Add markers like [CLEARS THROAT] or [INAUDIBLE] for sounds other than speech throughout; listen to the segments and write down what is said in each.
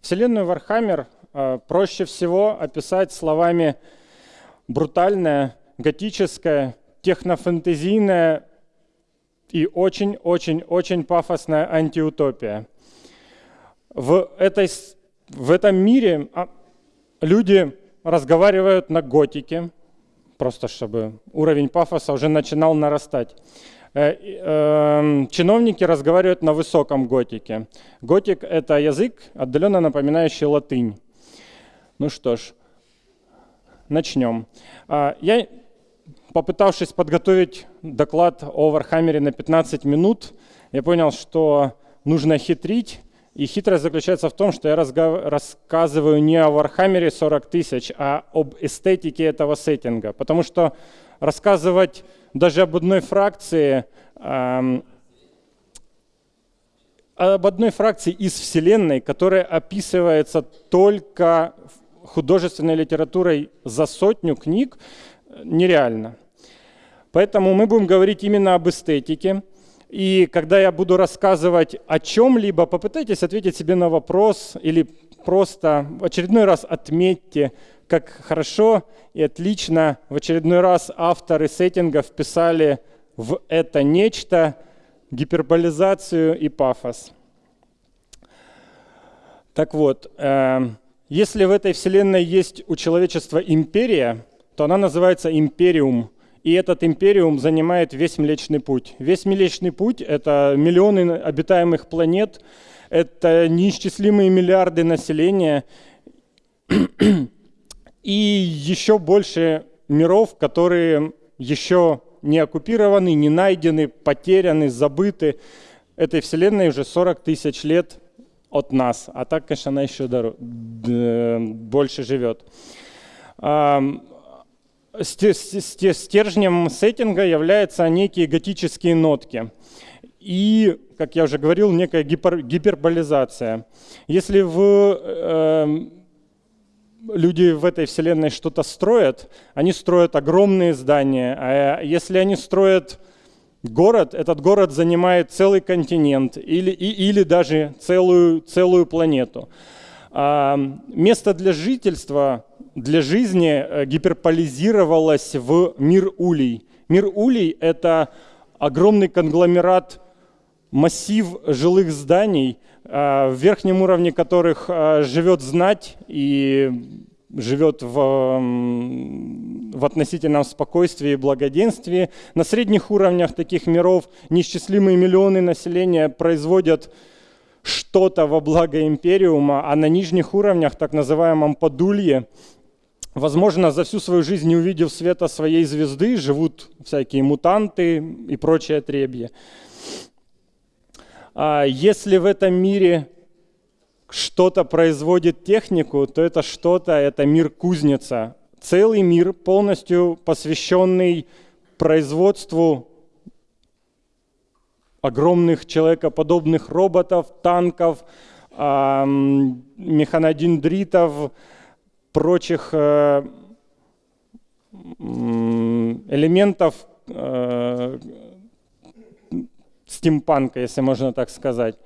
Вселенную Warhammer проще всего описать словами брутальная, готическая, технофэнтезийная и очень-очень-очень пафосная антиутопия. В, этой, в этом мире а, люди разговаривают на готике, просто чтобы уровень пафоса уже начинал нарастать. Э, эм, чиновники разговаривают на высоком готике. Готик — это язык, отдаленно напоминающий латынь. Ну что ж, начнем. А, я, попытавшись подготовить доклад о Вархаммере на 15 минут, я понял, что нужно хитрить, и хитрость заключается в том, что я рассказываю не о Вархаммере 40 тысяч, а об эстетике этого сеттинга. Потому что рассказывать даже об одной фракции, об одной фракции из Вселенной, которая описывается только художественной литературой за сотню книг, нереально. Поэтому мы будем говорить именно об эстетике. И когда я буду рассказывать о чем-либо, попытайтесь ответить себе на вопрос или просто в очередной раз отметьте, как хорошо и отлично в очередной раз авторы сеттинга вписали в это нечто гиперболизацию и пафос. Так вот, э, если в этой вселенной есть у человечества империя, то она называется империум. И этот империум занимает весь Млечный Путь. Весь Млечный Путь — это миллионы обитаемых планет, это неисчислимые миллиарды населения, и еще больше миров, которые еще не оккупированы, не найдены, потеряны, забыты. Этой Вселенной уже 40 тысяч лет от нас, а так, конечно, она еще больше живет. Стержнем сеттинга являются некие готические нотки. И, как я уже говорил, некая гипер, гиперболизация. Если в э, люди в этой вселенной что-то строят, они строят огромные здания. А если они строят город, этот город занимает целый континент или, и, или даже целую, целую планету. А место для жительства, для жизни э, гиперполизировалось в мир улей. Мир улей – это огромный конгломерат, массив жилых зданий – Э, в верхнем уровне которых э, живет знать и живет в, в относительном спокойствии и благоденствии. На средних уровнях таких миров неисчислимые миллионы населения производят что-то во благо империума, а на нижних уровнях, так называемом подулье, возможно, за всю свою жизнь не увидев света своей звезды, живут всякие мутанты и прочие отребья. А если в этом мире что-то производит технику, то это что-то, это мир кузница. Целый мир, полностью посвященный производству огромных человекоподобных роботов, танков, механодендритов, прочих э, элементов э, стимпанка, если можно так сказать.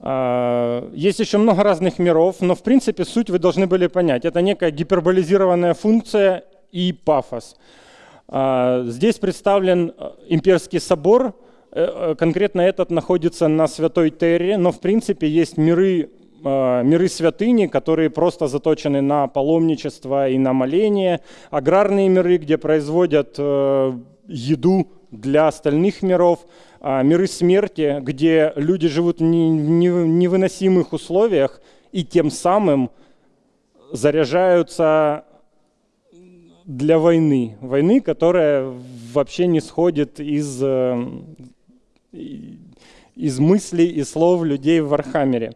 А, есть еще много разных миров, но в принципе суть вы должны были понять. Это некая гиперболизированная функция и пафос. А, здесь представлен э, имперский собор, э, э, конкретно этот находится на Святой Терре, но в принципе есть миры, миры святыни, которые просто заточены на паломничество и на моление, аграрные миры, где производят еду для остальных миров, а, миры смерти, где люди живут в невыносимых условиях и тем самым заряжаются для войны. Войны, которая вообще не сходит из, э, из мыслей и слов людей в Вархаммере.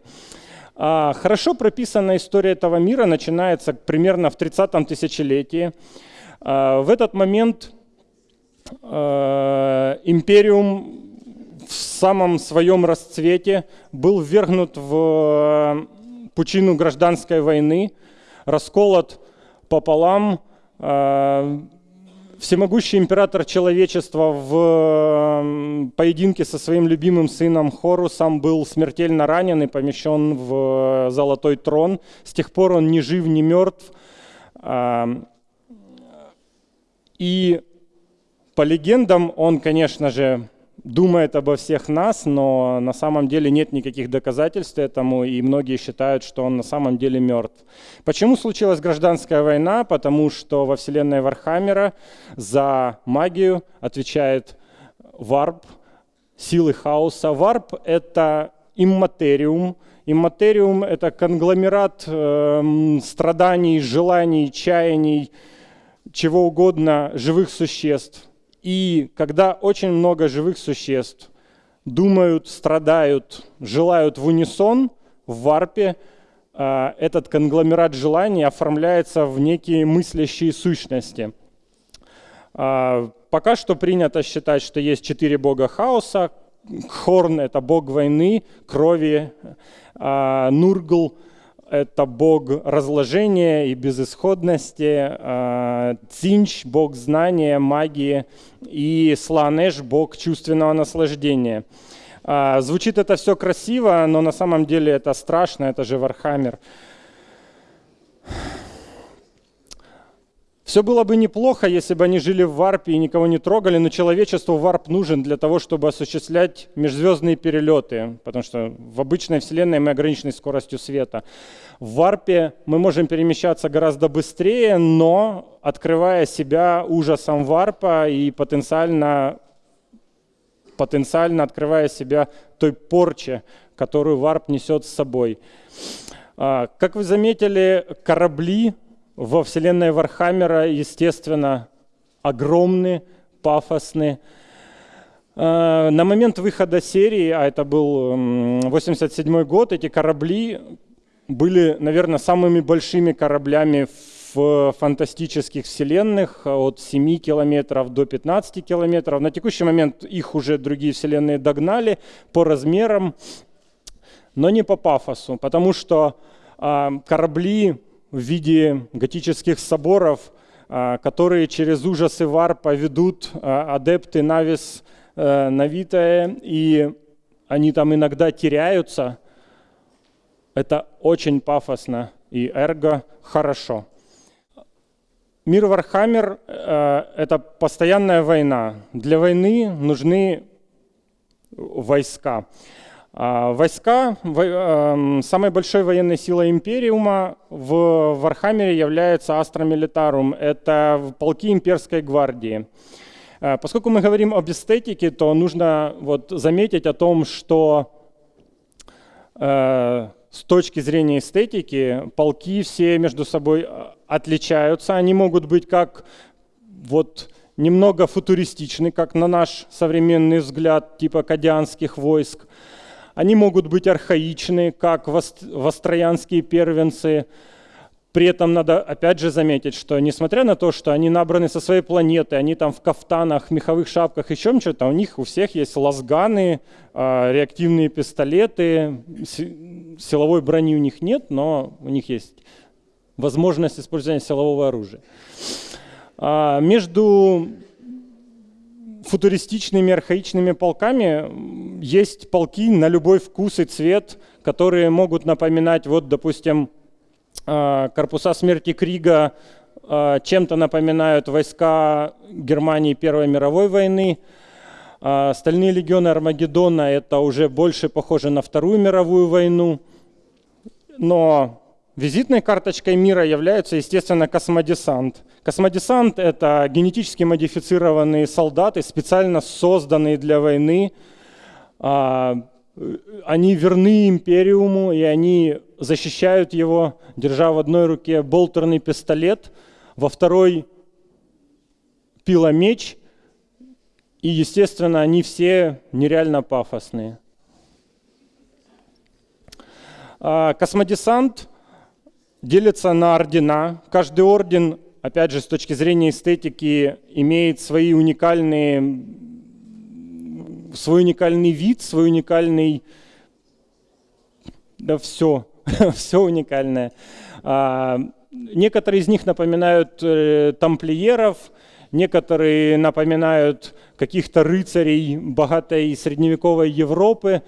А, хорошо прописанная история этого мира начинается примерно в 30-м тысячелетии. А, в этот момент империум в самом своем расцвете был ввергнут в э, пучину гражданской войны, расколот пополам. Э, всемогущий император человечества в поединке со своим любимым сыном Хорусом был смертельно ранен и помещен в золотой трон. С тех пор он ни жив, ни мертв. И по легендам он, конечно же, думает обо всех нас, но на самом деле нет никаких доказательств этому, и многие считают, что он на самом деле мертв. Почему случилась гражданская война? Потому что во вселенной Вархаммера за магию отвечает варп, силы хаоса. Варп — это имматериум. Имматериум — это конгломерат э, страданий, желаний, чаяний, чего угодно живых существ — и когда очень много живых существ думают, страдают, желают в унисон, в варпе, а, этот конгломерат желаний оформляется в некие мыслящие сущности. А, пока что принято считать, что есть четыре бога хаоса. Хорн – это бог войны, крови, а, Нургл – это бог разложения и безысходности, а, Цинч – бог знания, магии, и Слаанеш – бог чувственного наслаждения. А, звучит это все красиво, но на самом деле это страшно, это же Вархаммер. Все было бы неплохо, если бы они жили в варпе и никого не трогали, но человечеству варп нужен для того, чтобы осуществлять межзвездные перелеты, потому что в обычной Вселенной мы ограничены скоростью света. В варпе мы можем перемещаться гораздо быстрее, но открывая себя ужасам варпа и потенциально, потенциально открывая себя той порче, которую варп несет с собой. А, как вы заметили, корабли во вселенной Вархаммера, естественно, огромны, пафосны. А, на момент выхода серии, а это был 87 год, эти корабли были, наверное, самыми большими кораблями в фантастических вселенных от 7 километров до 15 километров. На текущий момент их уже другие вселенные догнали по размерам, но не по пафосу, потому что э, корабли в виде готических соборов, э, которые через ужасы вар поведут э, адепты Навис э, Навитая, и они там иногда теряются – это очень пафосно и эрго хорошо. Мир Warhammer э, – это постоянная война. Для войны нужны войска. А войска, э, самой большой военной силой Империума в Вархаммере является Astra Militarum. Это полки имперской гвардии. Э, поскольку мы говорим об эстетике, то нужно вот заметить о том, что с точки зрения эстетики полки все между собой а, отличаются. Они могут быть как вот немного футуристичны, как на наш современный взгляд, типа кадианских войск. Они могут быть архаичны, как востроянские первенцы, при этом надо опять же заметить, что несмотря на то, что они набраны со своей планеты, они там в кафтанах, меховых шапках, еще что-то, у них у всех есть лазганы, а, реактивные пистолеты, силовой брони у них нет, но у них есть возможность использования силового оружия. А, между футуристичными архаичными полками есть полки на любой вкус и цвет, которые могут напоминать, вот, допустим, а, корпуса смерти Крига а, чем-то напоминают войска Германии Первой мировой войны. А, стальные легионы Армагеддона – это уже больше похоже на Вторую мировую войну. Но визитной карточкой мира является, естественно, космодесант. Космодесант – это генетически модифицированные солдаты, специально созданные для войны. Они верны империуму, и они защищают его, держа в одной руке болтерный пистолет, во второй пиломеч, и, естественно, они все нереально пафосные. А, космодесант делится на ордена. Каждый орден, опять же, с точки зрения эстетики, имеет свои уникальные, свой уникальный вид, свой уникальный, да все, [LAUGHS] все уникальное. А, некоторые из них напоминают э, тамплиеров, некоторые напоминают каких-то рыцарей богатой средневековой Европы.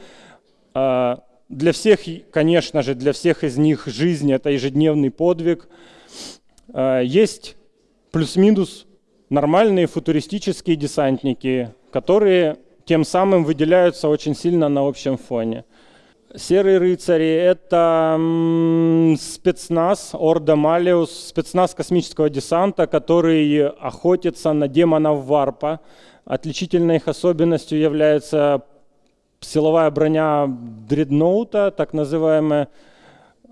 А, для всех, конечно же, для всех из них жизнь – это ежедневный подвиг. А, есть плюс-минус нормальные футуристические десантники, которые тем самым выделяются очень сильно на общем фоне. Серые рыцари – это спецназ Орда Малиус, спецназ космического десанта, который охотится на демонов Варпа. Отличительной их особенностью является силовая броня дредноута, так называемая,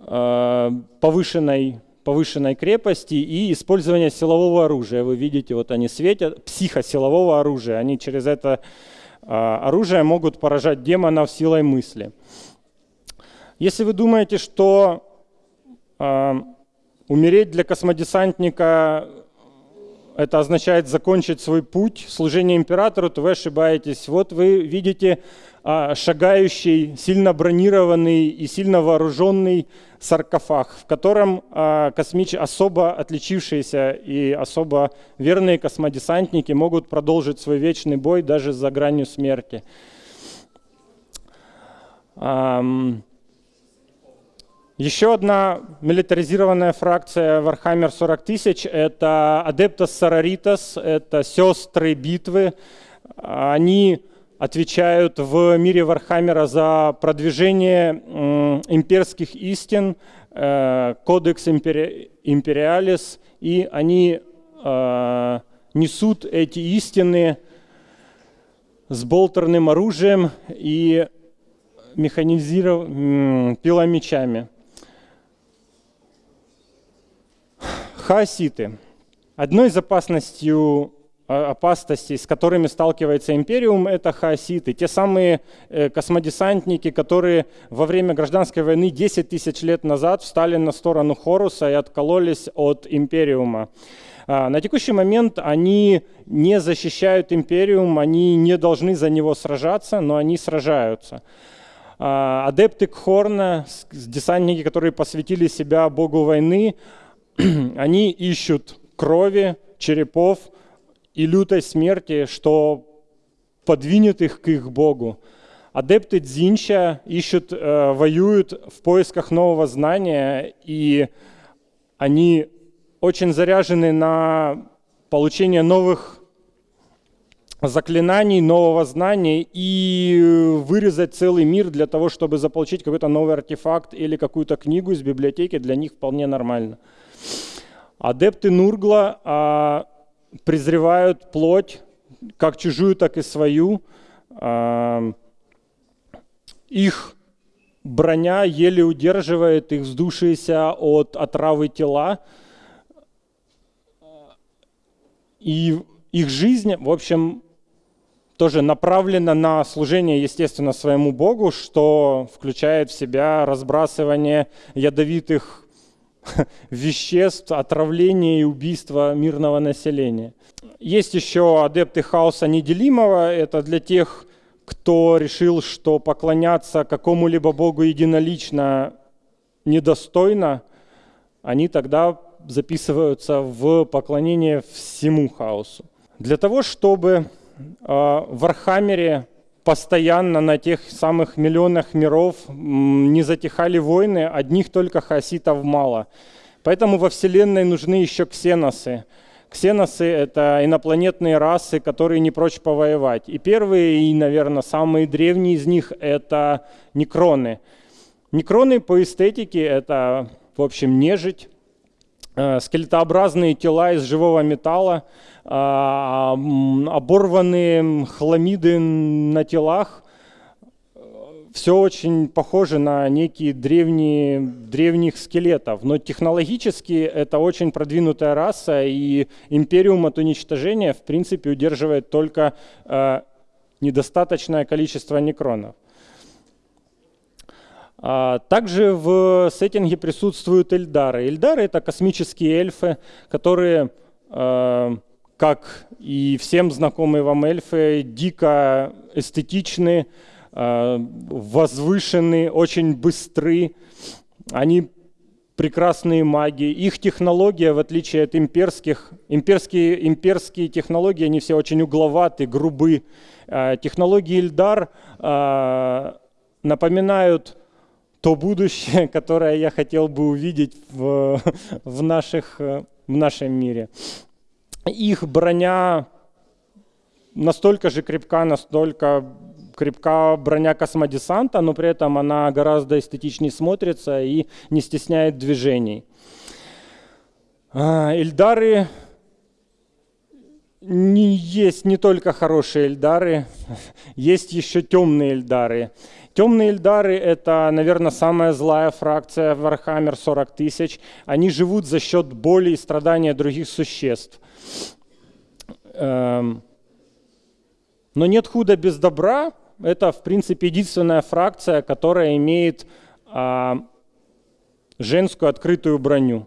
э, повышенной, повышенной крепости и использование силового оружия. Вы видите, вот они светят, психосилового оружия. Они через это э, оружие могут поражать демонов силой мысли. Если вы думаете, что э, умереть для космодесантника это означает закончить свой путь служения императору, то вы ошибаетесь. Вот вы видите а, шагающий, сильно бронированный и сильно вооруженный саркофаг, в котором а, космич... особо отличившиеся и особо верные космодесантники могут продолжить свой вечный бой даже за гранью смерти. Еще одна милитаризированная фракция Warhammer 40 тысяч – это Adeptus Sororitas, это сестры битвы. Они отвечают в мире Вархаммера за продвижение имперских истин, э, кодекс империалис, и они э, несут эти истины с болтерным оружием и механизированными пиломечами. Хаоситы. Одной из опасностью а, опасностей, с которыми сталкивается Империум, это хаоситы. Те самые э, космодесантники, которые во время гражданской войны 10 тысяч лет назад встали на сторону Хоруса и откололись от Империума. А, на текущий момент они не защищают Империум, они не должны за него сражаться, но они сражаются. А, адепты Кхорна, десантники, которые посвятили себя богу войны, [CLEARS THROAT] они ищут крови, черепов, и лютой смерти, что подвинет их к их Богу. Адепты Дзинча ищут, э, воюют в поисках нового знания, и они очень заряжены на получение новых заклинаний, нового знания и вырезать целый мир для того, чтобы заполучить какой-то новый артефакт или какую-то книгу из библиотеки, для них вполне нормально. Адепты Нургла а, презревают плоть, как чужую, так и свою. Их броня еле удерживает их вздувшиеся от отравы тела. И их жизнь, в общем, тоже направлена на служение, естественно, своему Богу, что включает в себя разбрасывание ядовитых [LAUGHS] веществ, отравления и убийства мирного населения. Есть еще адепты хаоса неделимого. Это для тех, кто решил, что поклоняться какому-либо Богу единолично недостойно, они тогда записываются в поклонение всему хаосу. Для того, чтобы а, в Архамере постоянно на тех самых миллионах миров не затихали войны, одних только хаоситов мало. Поэтому во Вселенной нужны еще ксеносы. Ксеносы — это инопланетные расы, которые не прочь повоевать. И первые, и, наверное, самые древние из них — это некроны. Некроны по эстетике — это, в общем, нежить, скелетообразные тела из живого металла — а, оборванные хламиды на телах. Все очень похоже на некие древние, древних скелетов, но технологически это очень продвинутая раса, и империум от уничтожения в принципе удерживает только э, недостаточное количество некронов. А, также в сеттинге присутствуют эльдары. Эльдары — это космические эльфы, которые э, как и всем знакомые вам эльфы, дико эстетичны, э, возвышены, очень быстры. Они прекрасные маги. Их технология, в отличие от имперских, имперские, имперские технологии, они все очень угловаты, грубы. Технологии Ильдар э, напоминают то будущее, [LAUGHS] которое я хотел бы увидеть в, [LAUGHS] в, наших, в нашем мире. Их броня настолько же крепка, настолько крепка броня космодесанта, но при этом она гораздо эстетичнее смотрится и не стесняет движений. А, Эльдары не есть не только хорошие эльдары, [LAUGHS] есть еще темные эльдары. Темные эльдары — это, наверное, самая злая фракция Warhammer 40 тысяч. Они живут за счет боли и страдания других существ. Эм, но нет худа без добра. Это, в принципе, единственная фракция, которая имеет а, женскую открытую броню.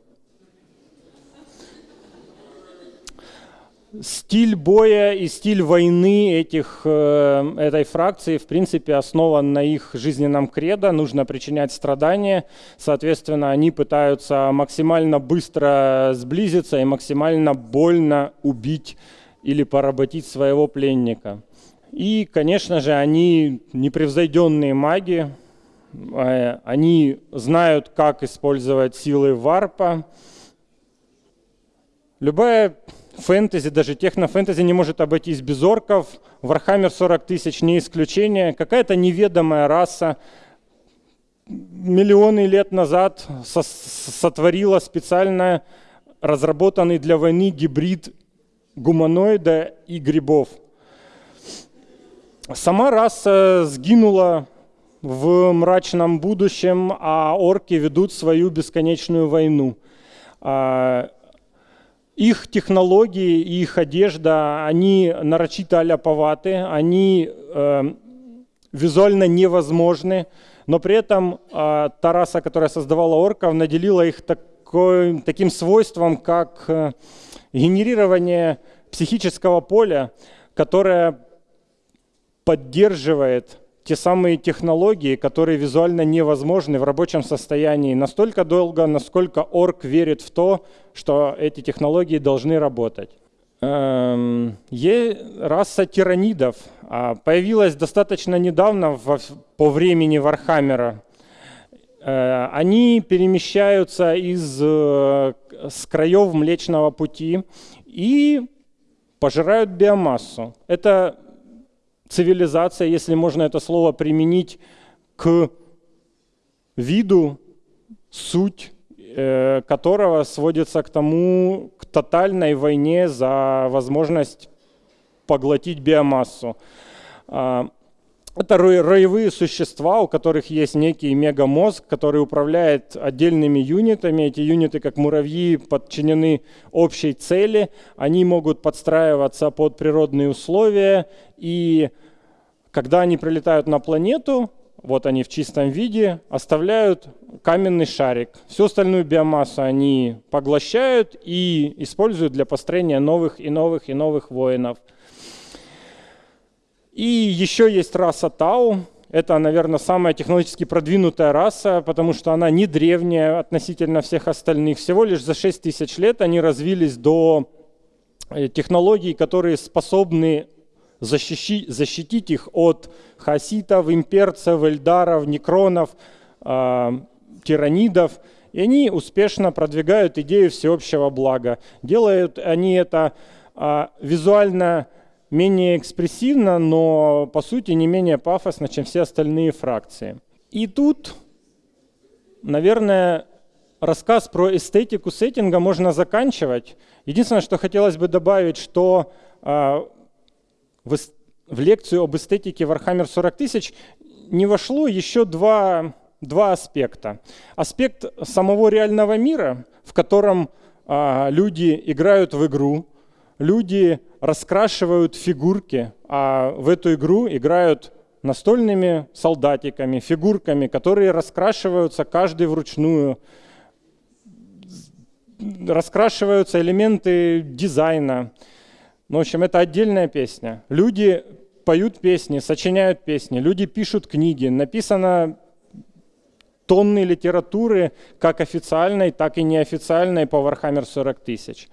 Стиль боя и стиль войны этих, э, этой фракции, в принципе, основан на их жизненном кредо. Нужно причинять страдания. Соответственно, они пытаются максимально быстро сблизиться и максимально больно убить или поработить своего пленника. И, конечно же, они непревзойденные маги, э, они знают, как использовать силы варпа. Любая фэнтези, даже технофэнтези не может обойтись без орков. Warhammer 40 тысяч не исключение. Какая-то неведомая раса миллионы лет назад сотворила специально разработанный для войны гибрид гуманоида и грибов – Сама раса сгинула в мрачном будущем, а орки ведут свою бесконечную войну. Их технологии их одежда, они нарочито аляповаты, они э, визуально невозможны, но при этом э, та раса, которая создавала орков, наделила их такой, таким свойством, как э, генерирование психического поля, которое поддерживает те самые технологии, которые визуально невозможны в рабочем состоянии настолько долго, насколько орг верит в то, что эти технологии должны работать. Эм, раса тиранидов а, появилась достаточно недавно по времени Вархаммера. Э, они перемещаются из э, с краев Млечного Пути и пожирают биомассу. Это цивилизация, если можно это слово применить к виду, суть э, которого сводится к тому, к тотальной войне за возможность поглотить биомассу. Это роевые существа, у которых есть некий мегамозг, который управляет отдельными юнитами. Эти юниты, как муравьи, подчинены общей цели. Они могут подстраиваться под природные условия. И когда они прилетают на планету, вот они в чистом виде, оставляют каменный шарик. Всю остальную биомассу они поглощают и используют для построения новых и новых и новых воинов – и еще есть раса Тау. Это, наверное, самая технологически продвинутая раса, потому что она не древняя относительно всех остальных. Всего лишь за 6 тысяч лет они развились до э, технологий, которые способны защищить, защитить их от хаситов, имперцев, эльдаров, некронов, э, тиранидов. И они успешно продвигают идею всеобщего блага. Делают они это э, визуально менее экспрессивно, но по сути не менее пафосно, чем все остальные фракции. И тут, наверное, рассказ про эстетику сеттинга можно заканчивать. Единственное, что хотелось бы добавить, что э, в, в лекцию об эстетике Warhammer 40 тысяч не вошло еще два, два аспекта. Аспект самого реального мира, в котором э, люди играют в игру, люди раскрашивают фигурки, а в эту игру играют настольными солдатиками, фигурками, которые раскрашиваются каждый вручную. Раскрашиваются элементы дизайна. Ну, в общем, это отдельная песня. Люди поют песни, сочиняют песни, люди пишут книги. Написано тонны литературы, как официальной, так и неофициальной по Warhammer 40 тысяч.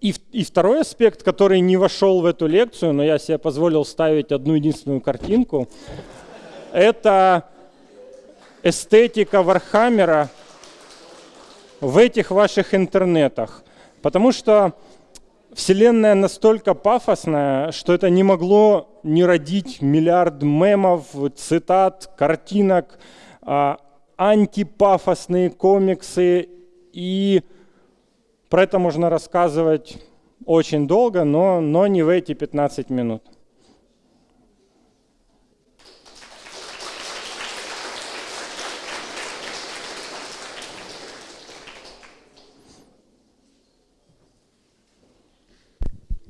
И, и второй аспект, который не вошел в эту лекцию, но я себе позволил ставить одну единственную картинку, это эстетика Вархаммера в этих ваших интернетах. Потому что Вселенная настолько пафосная, что это не могло не родить миллиард мемов, цитат, картинок, а, антипафосные комиксы. И про это можно рассказывать очень долго, но, но не в эти 15 минут.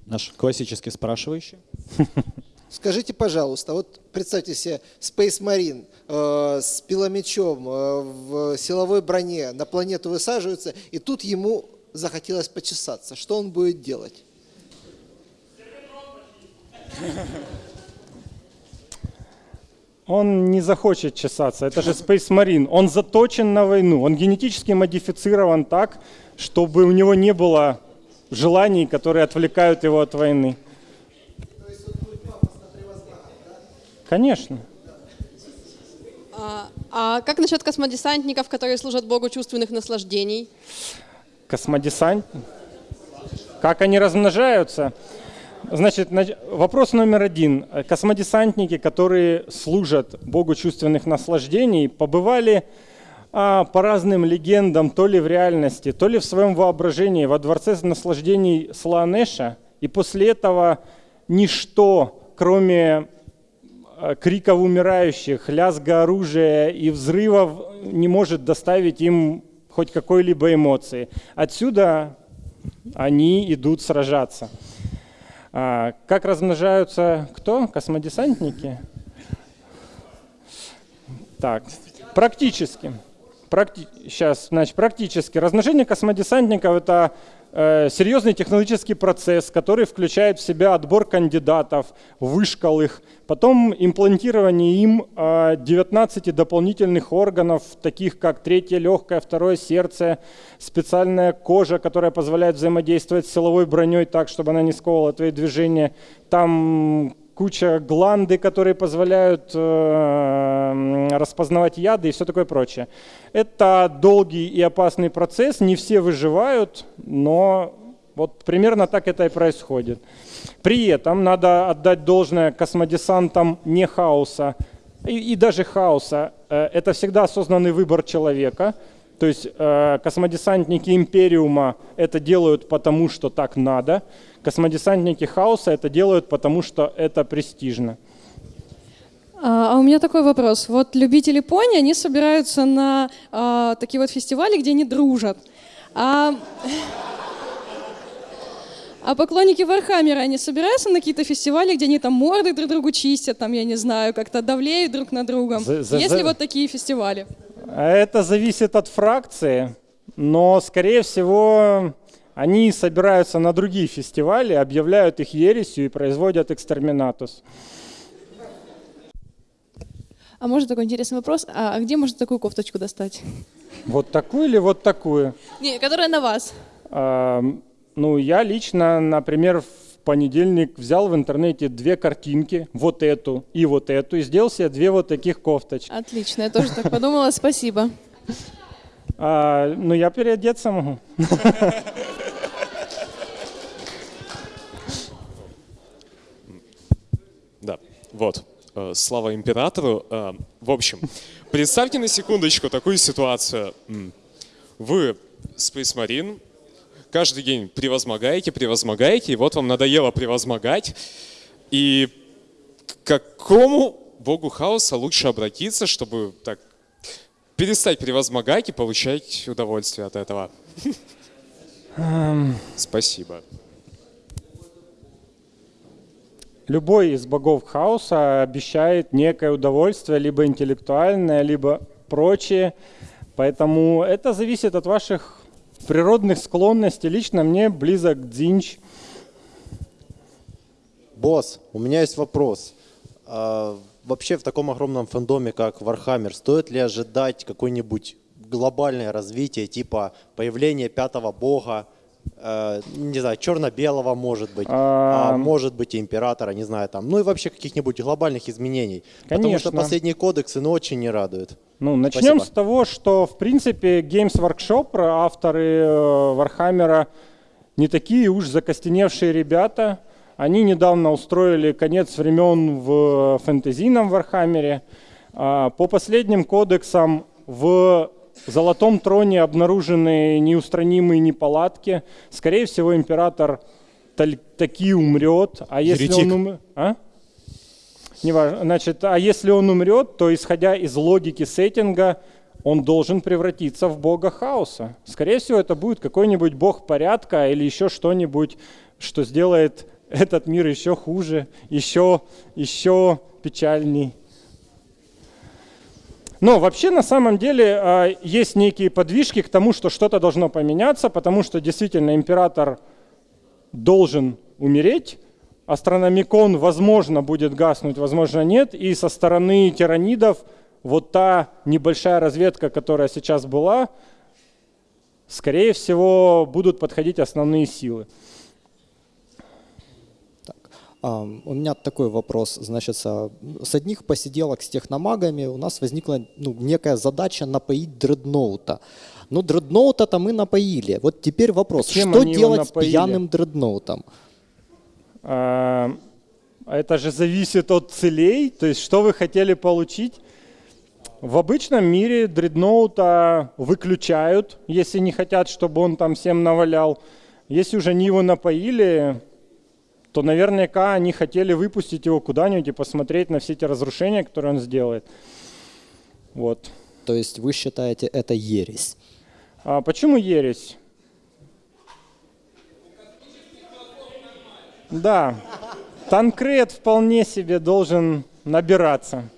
Наш классический спрашивающий. [LAUGHS] Скажите, пожалуйста, вот представьте себе Space Marine э, с пиломечом э, в силовой броне на планету высаживается, и тут ему захотелось почесаться. Что он будет делать? Он не захочет чесаться, это же Space Marine. Он заточен на войну, он генетически модифицирован так, чтобы у него не было желаний, которые отвлекают его от войны. Конечно. А, а как насчет космодесантников, которые служат Богу чувственных наслаждений? Космодесант? Как они размножаются? Значит, вопрос номер один. Космодесантники, которые служат Богу чувственных наслаждений, побывали а, по разным легендам, то ли в реальности, то ли в своем воображении, во дворце наслаждений Слаанеша, и после этого ничто, кроме а, криков умирающих, лязга оружия и взрывов не может доставить им хоть какой-либо эмоции. Отсюда они идут сражаться. А, как размножаются кто? Космодесантники? Так, практически. Практи... Сейчас, значит, практически. Размножение космодесантников – это серьезный технологический процесс, который включает в себя отбор кандидатов, вышкал их, потом имплантирование им э, 19 дополнительных органов, таких как третье легкое, второе сердце, специальная кожа, которая позволяет взаимодействовать с силовой броней так, чтобы она не сковывала твои движения. Там куча гланды, которые позволяют э, распознавать яды и все такое прочее. Это долгий и опасный процесс, не все выживают, но вот примерно так это и происходит. При этом надо отдать должное космодесантам не хаоса и, и даже хаоса. Э, это всегда осознанный выбор человека. То есть э, космодесантники Империума это делают потому, что так надо. Космодесантники хаоса это делают, потому что это престижно. А, а у меня такой вопрос. Вот любители пони, они собираются на а, такие вот фестивали, где они дружат. А, а поклонники Warhammer а, они собираются на какие-то фестивали, где они там морды друг другу чистят, там, я не знаю, как-то давлеют друг над другом? За, за, Есть ли вот такие фестивали? Это зависит от фракции, но, скорее всего, они собираются на другие фестивали, объявляют их ересью и производят экстерминатус. А может такой интересный вопрос, а где можно такую кофточку достать? Вот такую или вот такую? Не, которая на вас. А, ну, я лично, например, в понедельник взял в интернете две картинки, вот эту и вот эту, и сделал себе две вот таких кофточки. Отлично, я тоже так подумала, спасибо. А, ну, я переодеться могу. [LAUGHS] Вот. Э, слава императору. Э, в общем, представьте на секундочку такую ситуацию. Вы Space Marine, каждый день превозмогаете, превозмогаете, и вот вам надоело превозмогать. И к какому богу хаоса лучше обратиться, чтобы так перестать превозмогать и получать удовольствие от этого? Эм. Спасибо. Любой из богов хаоса обещает некое удовольствие, либо интеллектуальное, либо прочее. Поэтому это зависит от ваших природных склонностей. Лично мне близок дзинч. Босс, у меня есть вопрос. А, вообще в таком огромном фандоме, как Warhammer, стоит ли ожидать какое-нибудь глобальное развитие, типа появления пятого бога, э, не знаю, черно-белого может быть, а, А, может быть и императора, не знаю, там, ну и вообще каких-нибудь глобальных изменений. Потому что Конечно. последние кодексы, ну, очень не радуют. Ну, начнем Спасибо. с того, что, в принципе, Games Workshop, авторы э, Warhammer а, не такие уж закостеневшие ребята. Они недавно устроили конец времен в фэнтезийном Warhammer е. По последним кодексам в Золотом троне обнаружены неустранимые неполадки. Скорее всего, император таки умрет. А если Еретик. он умрет... А? Неважно. Значит, а если он умрет, то исходя из логики сеттинга, он должен превратиться в бога хаоса. Скорее всего, это будет какой-нибудь бог порядка или еще что-нибудь, что сделает этот мир еще хуже, еще, еще печальней. Но вообще на самом деле а, есть некие подвижки к тому, что что-то должно поменяться, потому что действительно император должен умереть, астрономикон, возможно, будет гаснуть, возможно, нет. И со стороны тиранидов вот та небольшая разведка, которая сейчас была, скорее всего, будут подходить основные силы. А, У меня такой вопрос. Значит, с с одних посиделок с техномагами у нас возникла ну, некая задача напоить дредноута. Ну, дредноута-то мы напоили. Вот теперь вопрос, Чем что делать с пьяным дредноутом? А, Это же зависит от целей, то есть что вы хотели получить. В обычном мире дредноута выключают, если не хотят, чтобы он там всем навалял. Если уже они его напоили, то наверняка они хотели выпустить его куда-нибудь и посмотреть на все эти разрушения, которые он сделает. Вот. То есть вы считаете это ересь? А почему ересь? Да, Танкред вполне себе должен набираться.